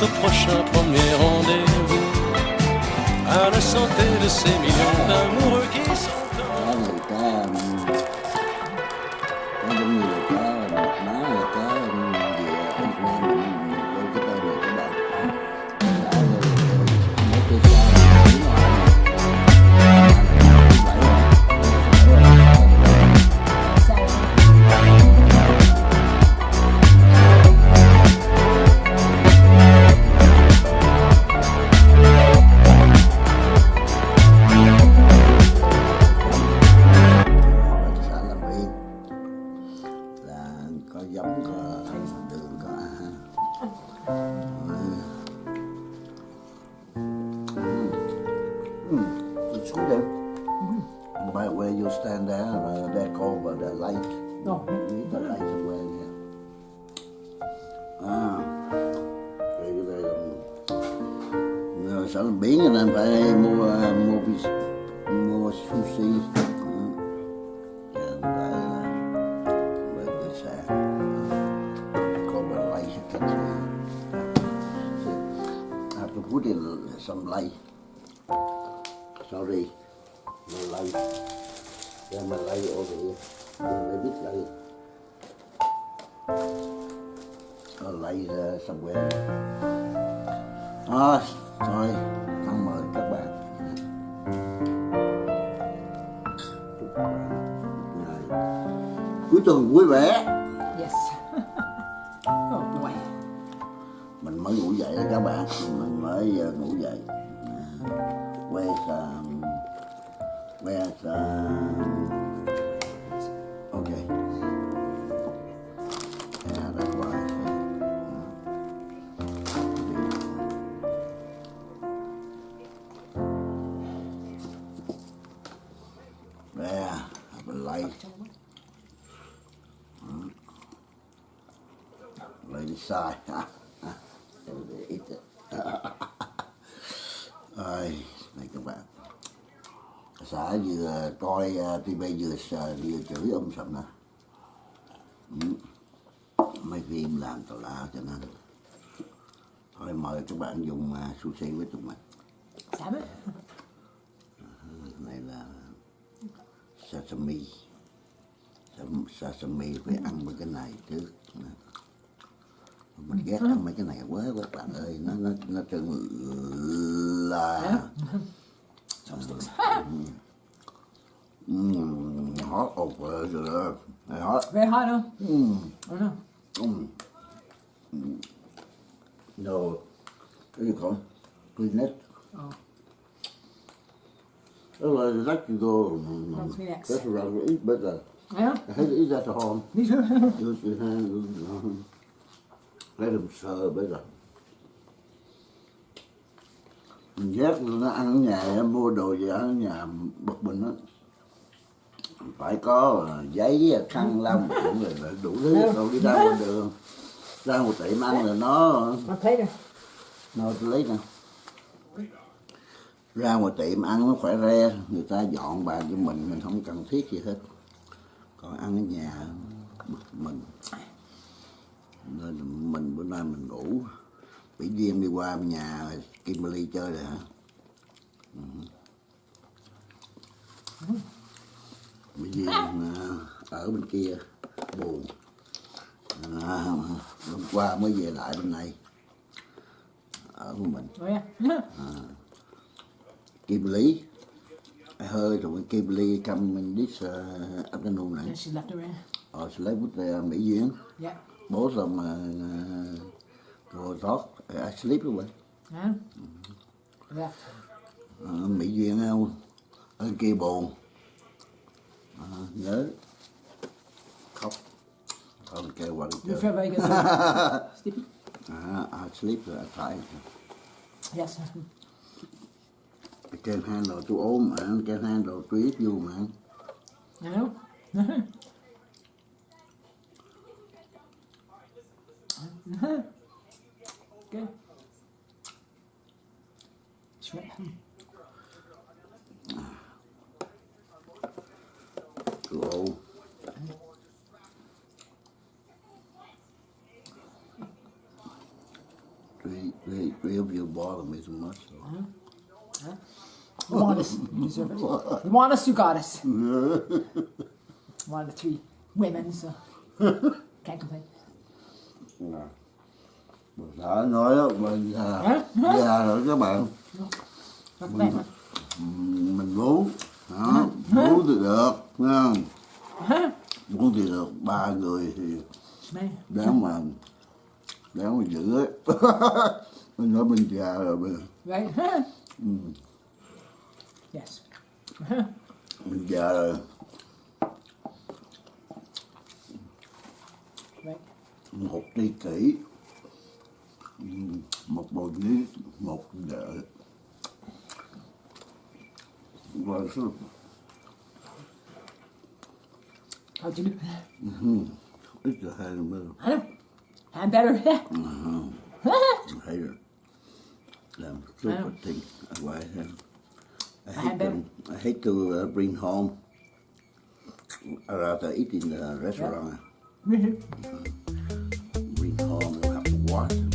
notre prochain premier rendez-vous. À la santé de ces millions d'amoureux qui sont. mà lấy. Ra mà lấy ổ điện mình mới biết lấy, mình lây ra xong quen. À, thôi cảm ơn các bạn. Ngày cuối tuần vui vẻ. sai em để ít ơi này các bạn. Xã vừa coi à, tv vừa vừa chửi ông sầm nè. Ừ. Mấy phim làm tào lao cho nên. Thôi mời các bạn dùng à, sushi với tụi mình. Dạ, Sẵn. Ờ, này là sashimi. Sashimi phải ăn với cái này trước ghét ăn mấy cái này quá các bạn ơi nó nó nó trơn là Mm, hot over there. Very hot. Very hot, huh? Mm. I know. Mm. Mm. No. There you go. Kleenex. Oh. Well, I'd like to go. rất um, rất That's what I would eat, but uh, yeah. I hate to eat that at home. Me too lấy làm sờ bây giờ mình ghét nó ăn ở nhà nó mua đồ gì ở nhà bực mình á. Phải có giấy khăn lau miệng rồi đủ thứ. Rồi đi ra ngoài đường. Ra một tiệm ăn là nó nó lấy nè. Ra ngoài tiệm ăn nó khỏe re người ta dọn bàn cho mình mình không cần thiết gì hết. Còn ăn ở nhà bực mình nên là mình bữa nay mình ngủ bị duyên đi qua nhà Kimberly chơi rồi hả Ừ. bị duyên à, ở bên kia buồn à, hôm qua mới về lại bên này ở với mình à. Kimberly I heard when Kimberly come in this uh, afternoon right? she left in. Or she left with uh, Mỹ Duyên Yeah. Both of them uh, go talk I sleep with Yeah. Left. uh, Mỹ Duyên không ở kia buồn Ờ, nhớ khóc không kêu qua đi You feel very good. Sleepy? uh, I sleep I try Yes. I can't handle too old man can't handle too ít you man I know. Good. Shrimp. too old Three, three, three of you bother me so much. So. You want us, you deserve it. You want us, you got us. One of the three women, so can't complain. Mình sợ nói đó, mình già, già rồi các bạn, huh? mình muốn, đó, muốn thì được, không? Muốn thì được, ba người thì đáng mà, đáng mà giữ ấy. mình nói mình già rồi, mình, yes. mình già rồi, một kỷ, ừm, một lý, một vợ. Và số How'd you do? ít là hai mươi. I know. I'm better. hay rồi làm super thing why I I hate to, them. I hate to uh, bring home I'd rather eat in the restaurant mm-hmm. bring home you have to wash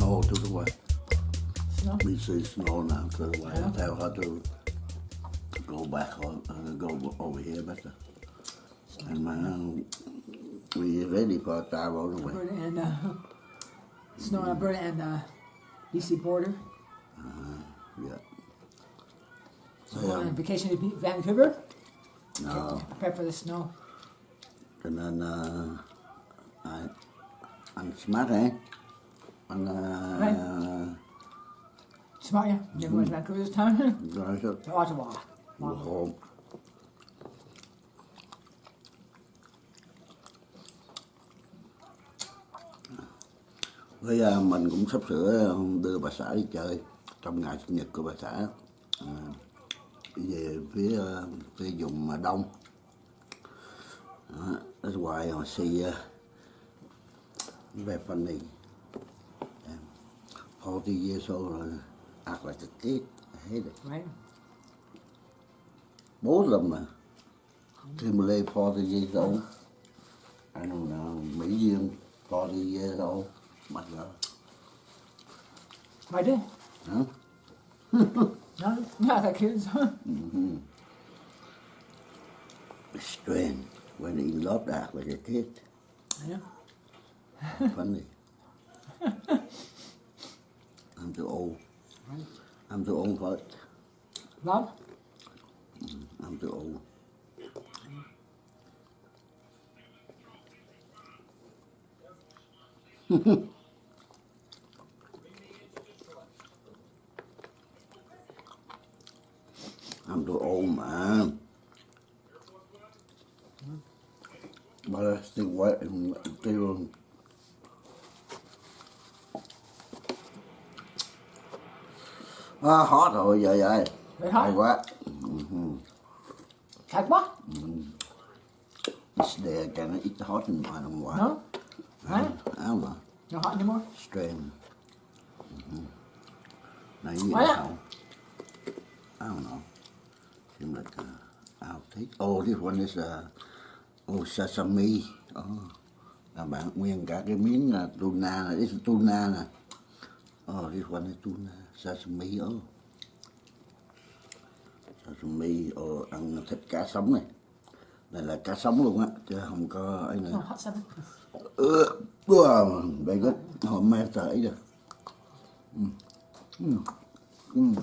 to the west. Snow. We see snow now to the west. Yeah. Tell her to go back on, uh, go over here better. And man, we ready for travel anyway. Alberta and uh, snow in Alberta and uh, BC border. Yeah. So going on Um, vacation to Vancouver. no, Prepare for the snow. cho nên uh, anh, anh smart eh? Uh, Smart, yeah. Never went to Vancouver this time. rồi sao? to Ottawa. Wow. Hôm Với à, mình cũng sắp sửa đưa bà xã đi chơi trong ngày sinh nhật của bà xã à, về phía à, phía vùng mà đông Đó, that's why I see uh, very funny um, 40 years old uh, act like a kid I hate it Right? both of them uh, Timberlake 40 years old I don't know Mỹ Duyên 40 years old my God I did. huh? No, not that kids. It's strange when he loved act like a kid I know. funny too old. I'm too old for it Rob? I'm too old I'm À, hot rồi, dạ dạ. Very hot? Hay quá. What? It's there, can I eat the hot and I don't know why. No? Right? I don't know. Not hot anymore? Strange. Mm-hmm. Này gì Why not? không? I don't know. Seems like uh, I'll take. Oh, this one is uh, oh sesame. Oh, là bạn nguyên cả cái miếng là tuna này, this is tuna nè. Oh, this one is tuna, sesame. Oh, sesame. Oh, ăn thịt cá sống này. Này là cá sống luôn á, chứ không có ấy nữa. Uh, wow, very good. Hôm nay tới rồi. Mm.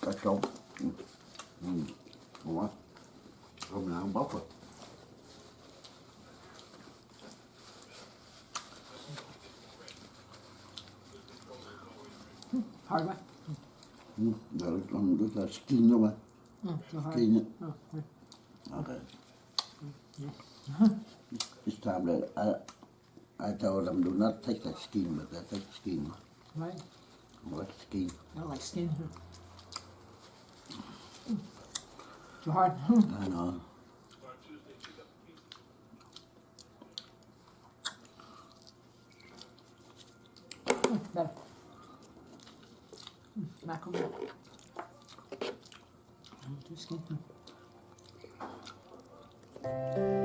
Cá sống. Mm. Ngon quá. Hôm nào không bóc rồi. Hard one. Mm. Rồi, còn rất là skin luôn mà. Mm, so hard. Skin á. Oh, right. Okay. This time that I, I told them do not take the skin, but they take the skin. right. I like skin. I don't like skin. Mm. Too hard. I know. Better. Mm, Mackerel. Mm, Too skin. Mm. You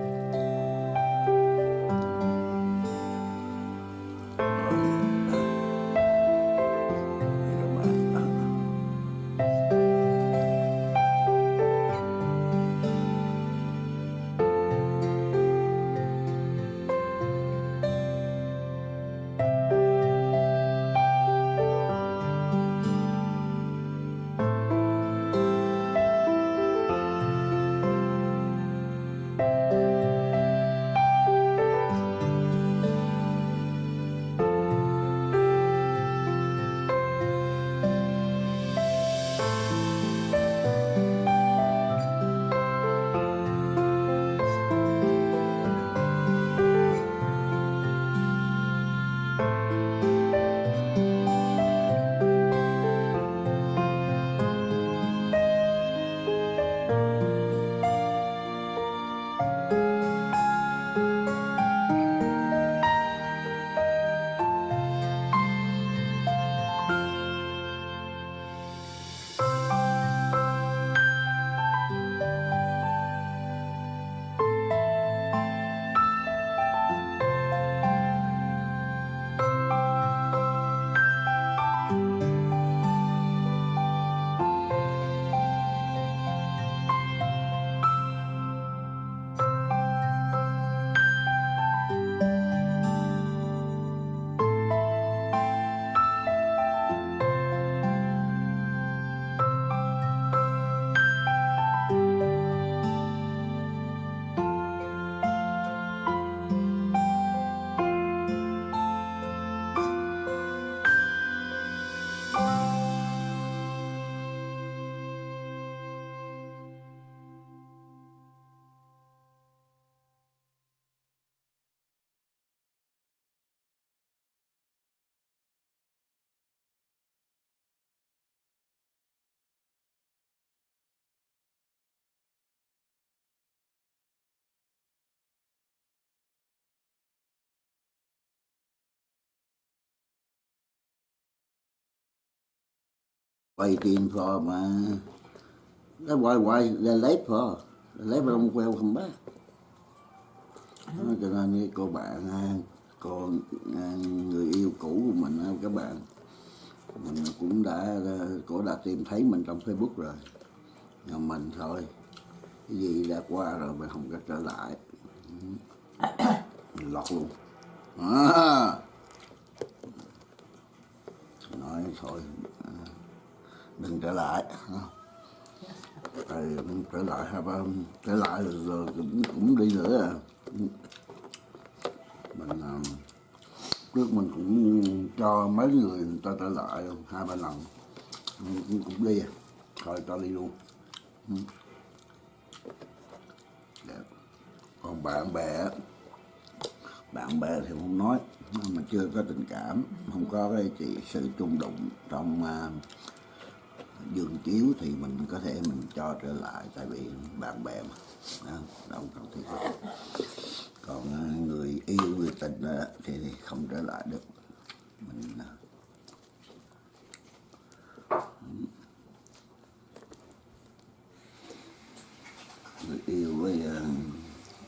waiting for mà. That's why why they're late for they're late from welcome back cho nên cái cô bạn con cô à, người yêu cũ của mình à, các bạn, mình cũng đã cô đã tìm thấy mình trong Facebook rồi. Nhà mình thôi. Cái gì đã qua rồi mình không có trở lại. Mình lọt luôn. À. nói thôi mình đừng trở lại rồi trở lại hai ba um, trở lại rồi, rồi cũng cũng đi nữa à mình à, trước mình cũng cho mấy người người ta trở lại hai ba lần cũng, cũng đi à. thôi cho đi luôn Đẹp. còn bạn bè bạn bè thì không nói mà chưa có tình cảm không có cái chị sự chung đụng trong uh, dương chiếu thì mình có thể mình cho trở lại tại vì bạn bè mà. Đó, đâu cần thiết còn ờ, người yêu người tình ờ, thì, không trở lại được. Mình ờ, người yêu với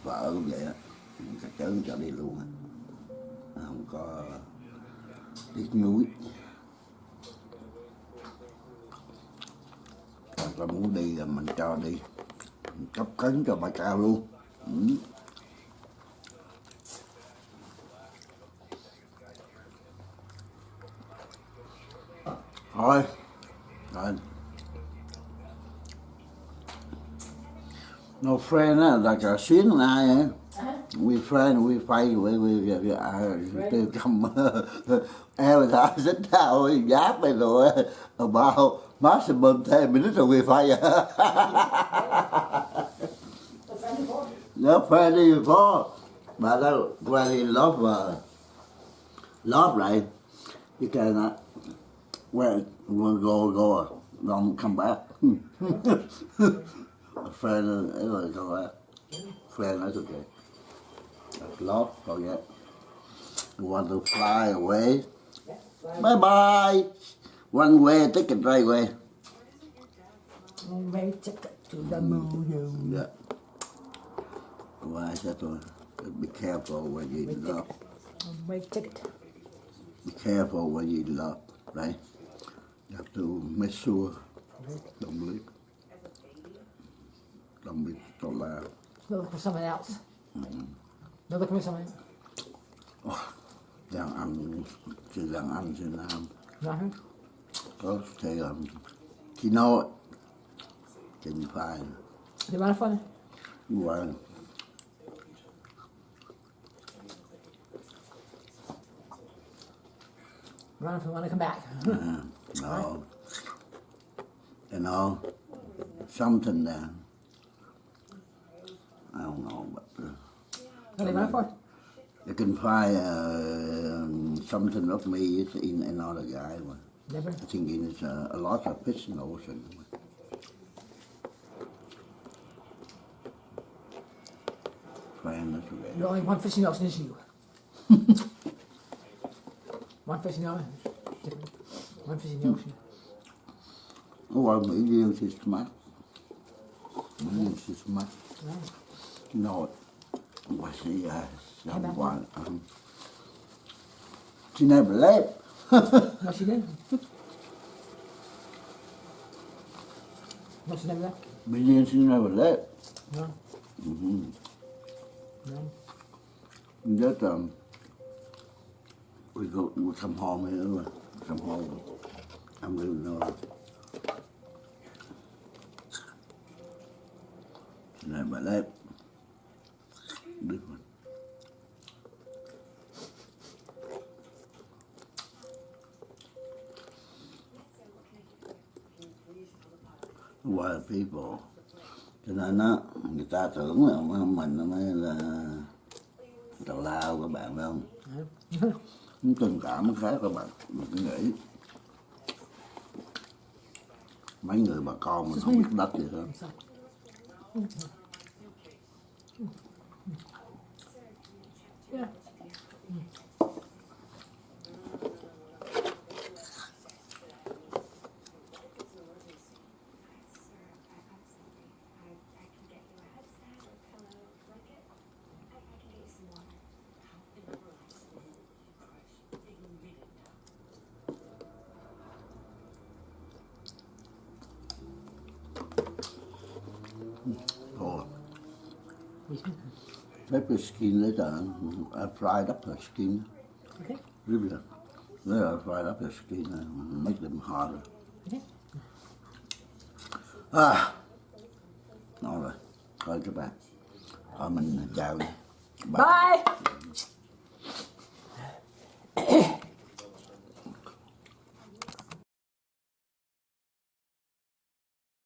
vợ cũng vậy á. Chắc chắn cho đi luôn không có tiếc nuối. Ta muốn đi là mình cho đi. Mình cấp cấn cho bà cao luôn. Ừ. thôi. Rồi. No friend á là cả xuyến ai á we friend we fight we we we, we are to come every time sit down giáp này rồi. About maximum 10 minutes will be fire. no friend before but that really love uh, love right you cannot well we'll go go don't come back a friend ever come back friend that's okay That's love forget you want to fly away. Bye bye one way ticket right away Way ticket to the moon. yeah why said to be careful when you love. Way ticket. be careful when you love. Right you have to make sure don't leave don't be so loud Look for someone else. No looking for someone else. đàn anh chỉ đàn anh Việt Nam Nothing. có khi nói trình phải They run for me. và Run for when I come back. no you know something there I don't know but uh, What they run for? you can find uh, something of me in another guy but Never. I think it's uh, a lot of fish in the ocean Friend, that's okay. The only one fish in the ocean is you. one fish in the ocean. Different. One fish in the ocean. Oh, Mỹ Liên she's smart. Mỹ Liên she's smart. No, what she uh, someone. Um, she never left. No, she didn't. No, she never left. Mỹ Liên she never left. No. Mm-hmm. No. Just um, we go we come home here. Come home. I'm living there. She never left. Wild people. Cho nên á, người ta tưởng là mình mới là tào lao các bạn, phải không? Những tình cảm nó khác các bạn. Mình cứ nghĩ. Mấy người bà con mình không biết đất gì hết. Pepper skin later. I fried up the skin. Okay. Really. Yeah, I fried up the skin and make them harder. Okay. À, rồi. Thôi các bạn. Thôi mình chào. Bye. Bye.